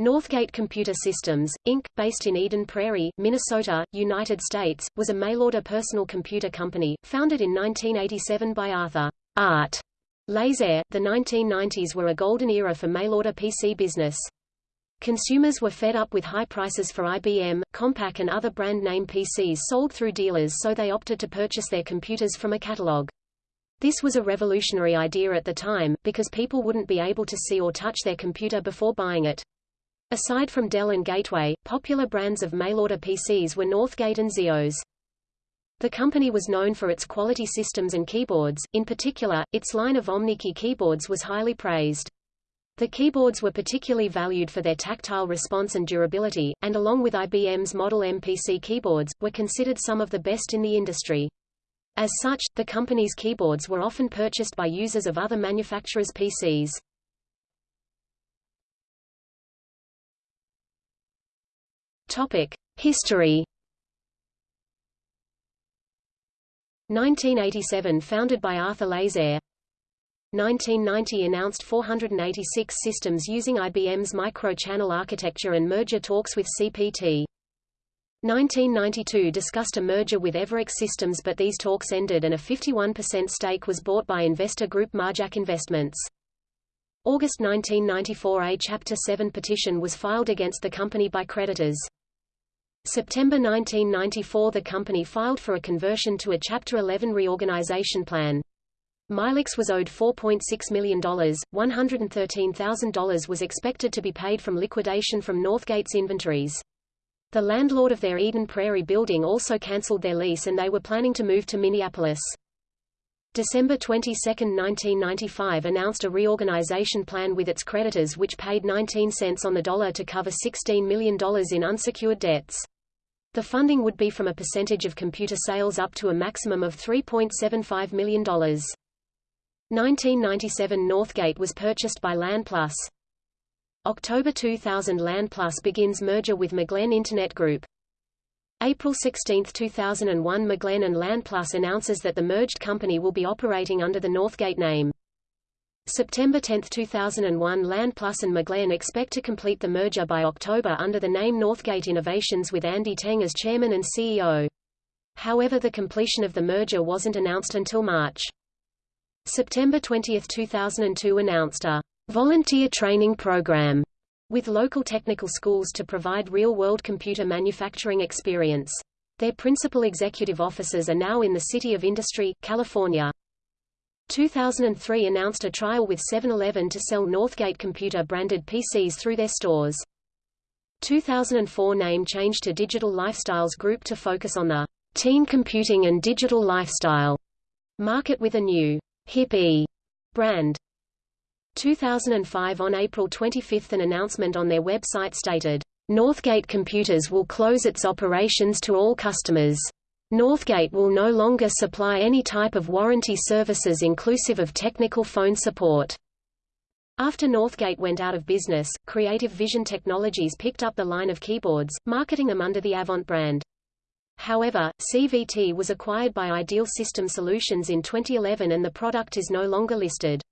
Northgate Computer Systems, Inc., based in Eden Prairie, Minnesota, United States, was a mail-order personal computer company, founded in 1987 by Arthur Art Lazere. The 1990s were a golden era for mail-order PC business. Consumers were fed up with high prices for IBM, Compaq and other brand-name PCs sold through dealers so they opted to purchase their computers from a catalog. This was a revolutionary idea at the time, because people wouldn't be able to see or touch their computer before buying it. Aside from Dell and Gateway, popular brands of mail-order PCs were Northgate and Zeos. The company was known for its quality systems and keyboards, in particular, its line of OmniKey keyboards was highly praised. The keyboards were particularly valued for their tactile response and durability, and along with IBM's Model M PC keyboards, were considered some of the best in the industry. As such, the company's keyboards were often purchased by users of other manufacturers' PCs. History 1987 founded by Arthur Lazere 1990 announced 486 systems using IBM's micro-channel architecture and merger talks with CPT. 1992 discussed a merger with Everex Systems but these talks ended and a 51% stake was bought by investor group Marjack Investments. August 1994 A Chapter 7 petition was filed against the company by creditors. September 1994 the company filed for a conversion to a Chapter 11 reorganization plan. Mylex was owed $4.6 million, $113,000 was expected to be paid from liquidation from Northgate's inventories. The landlord of their Eden Prairie building also cancelled their lease and they were planning to move to Minneapolis. December 22, 1995 announced a reorganization plan with its creditors which paid 19 cents on the dollar to cover $16 million in unsecured debts. The funding would be from a percentage of computer sales up to a maximum of $3.75 million. 1997 Northgate was purchased by LAN+. October 2000 LAN+ begins merger with Mcglen Internet Group. April 16, 2001 Mcglen and LAN+ announces that the merged company will be operating under the Northgate name. September 10, 2001 LAN Plus and Mcglen expect to complete the merger by October under the name Northgate Innovations with Andy Teng as chairman and CEO. However the completion of the merger wasn't announced until March. September 20, 2002 announced a volunteer training program with local technical schools to provide real-world computer manufacturing experience. Their principal executive offices are now in the City of Industry, California. 2003 announced a trial with 7-Eleven to sell Northgate Computer-branded PCs through their stores. 2004 name change to Digital Lifestyles Group to focus on the teen computing and digital lifestyle market with a new hip-e brand. 2005 On April 25 an announcement on their website stated, Northgate Computers will close its operations to all customers. Northgate will no longer supply any type of warranty services inclusive of technical phone support. After Northgate went out of business, Creative Vision Technologies picked up the line of keyboards, marketing them under the Avant brand. However, CVT was acquired by Ideal System Solutions in 2011 and the product is no longer listed.